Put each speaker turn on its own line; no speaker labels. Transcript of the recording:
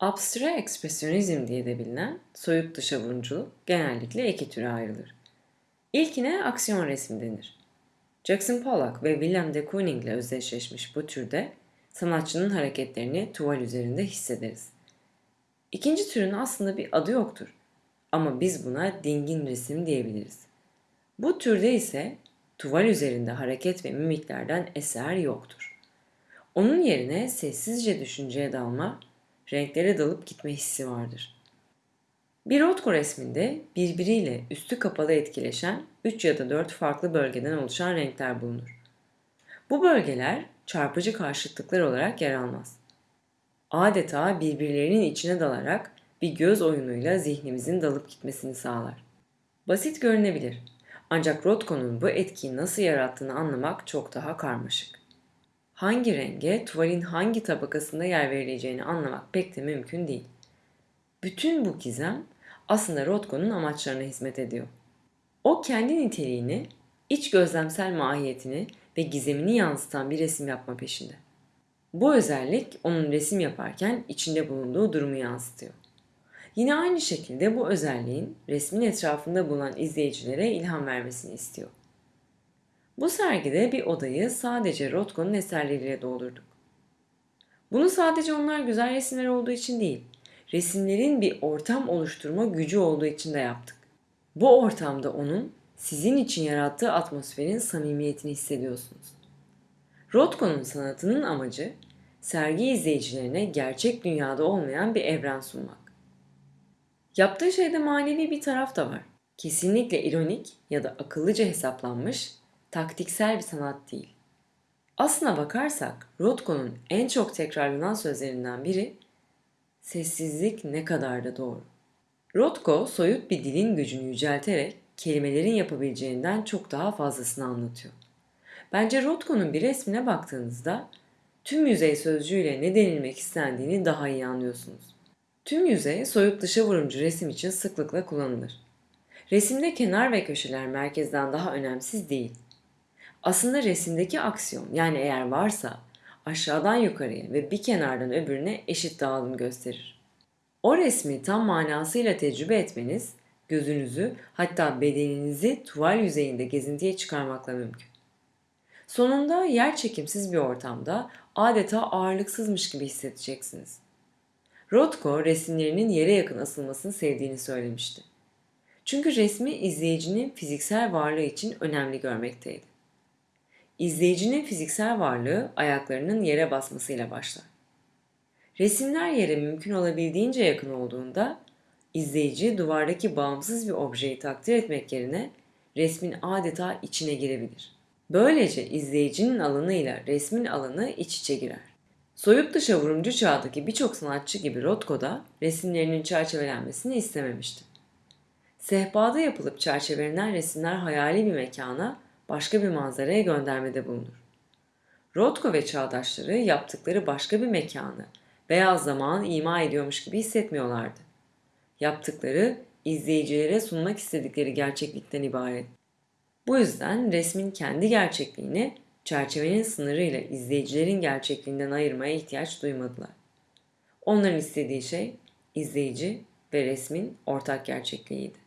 Abstre ekspresyonizm diye de bilinen soyut dışa vurumculuk genellikle iki türe ayrılır. İlkine aksiyon resim denir. Jackson Pollock ve Willem de Kooning ile özdeşleşmiş bu türde sanatçının hareketlerini tuval üzerinde hissederiz. İkinci türün aslında bir adı yoktur ama biz buna dingin resim diyebiliriz. Bu türde ise tuval üzerinde hareket ve mimiklerden eser yoktur. Onun yerine sessizce düşünceye dalma, renklere dalıp gitme hissi vardır. Bir Rothko resminde birbiriyle üstü kapalı etkileşen 3 ya da 4 farklı bölgeden oluşan renkler bulunur. Bu bölgeler çarpıcı karşıtlıklar olarak yer almaz. Adeta birbirlerinin içine dalarak bir göz oyunuyla zihnimizin dalıp gitmesini sağlar. Basit görünebilir ancak Rothko'nun bu etkiyi nasıl yarattığını anlamak çok daha karmaşık. Hangi renge tuvalin hangi tabakasında yer verileceğini anlamak pek de mümkün değil. Bütün bu gizem aslında Rothko'nun amaçlarına hizmet ediyor. O kendi niteliğini, iç gözlemsel mahiyetini ve gizemini yansıtan bir resim yapma peşinde. Bu özellik onun resim yaparken içinde bulunduğu durumu yansıtıyor. Yine aynı şekilde bu özelliğin resmin etrafında bulunan izleyicilere ilham vermesini istiyor. Bu sergide bir odayı sadece Rothko'nun eserleriyle doldurduk. Bunu sadece onlar güzel resimler olduğu için değil, resimlerin bir ortam oluşturma gücü olduğu için de yaptık. Bu ortamda onun sizin için yarattığı atmosferin samimiyetini hissediyorsunuz. Rothko'nun sanatının amacı sergi izleyicilerine gerçek dünyada olmayan bir evren sunmak. Yaptığı şeyde manevi bir taraf da var. Kesinlikle ironik ya da akıllıca hesaplanmış, taktiksel bir sanat değil. Aslına bakarsak Rothko'nun en çok tekrarlanan sözlerinden biri sessizlik ne kadar da doğru. Rothko soyut bir dilin gücünü yücelterek kelimelerin yapabileceğinden çok daha fazlasını anlatıyor. Bence Rothko'nun bir resmine baktığınızda tüm yüzey sözcüğüyle ne denilmek istendiğini daha iyi anlıyorsunuz. Tüm yüzey soyut dışa vurumcu resim için sıklıkla kullanılır. Resimde kenar ve köşeler merkezden daha önemsiz değil. Aslında resimdeki aksiyon yani eğer varsa aşağıdan yukarıya ve bir kenardan öbürüne eşit dağılım gösterir. O resmi tam manasıyla tecrübe etmeniz gözünüzü hatta bedeninizi tuval yüzeyinde gezintiye çıkarmakla mümkün. Sonunda yer çekimsiz bir ortamda adeta ağırlıksızmış gibi hissedeceksiniz. Rothko resimlerinin yere yakın asılmasını sevdiğini söylemişti. Çünkü resmi izleyicinin fiziksel varlığı için önemli görmekteydi. İzleyicinin fiziksel varlığı ayaklarının yere basmasıyla başlar. Resimler yere mümkün olabildiğince yakın olduğunda izleyici duvardaki bağımsız bir objeyi takdir etmek yerine resmin adeta içine girebilir. Böylece izleyicinin alanıyla resmin alanı iç içe girer. Soyut dışa vurumcu çağdaki birçok sanatçı gibi Rothko da resimlerinin çerçevelenmesini istememişti. Sehpada yapılıp çerçevelenen resimler hayali bir mekana, başka bir manzaraya göndermede bulunur. Rothko ve çağdaşları yaptıkları başka bir mekanı veya zamanı ima ediyormuş gibi hissetmiyorlardı. Yaptıkları izleyicilere sunmak istedikleri gerçeklikten ibaret. Bu yüzden resmin kendi gerçekliğini çerçevenin sınırıyla izleyicilerin gerçekliğinden ayırmaya ihtiyaç duymadılar. Onların istediği şey izleyici ve resmin ortak gerçekliğiydi.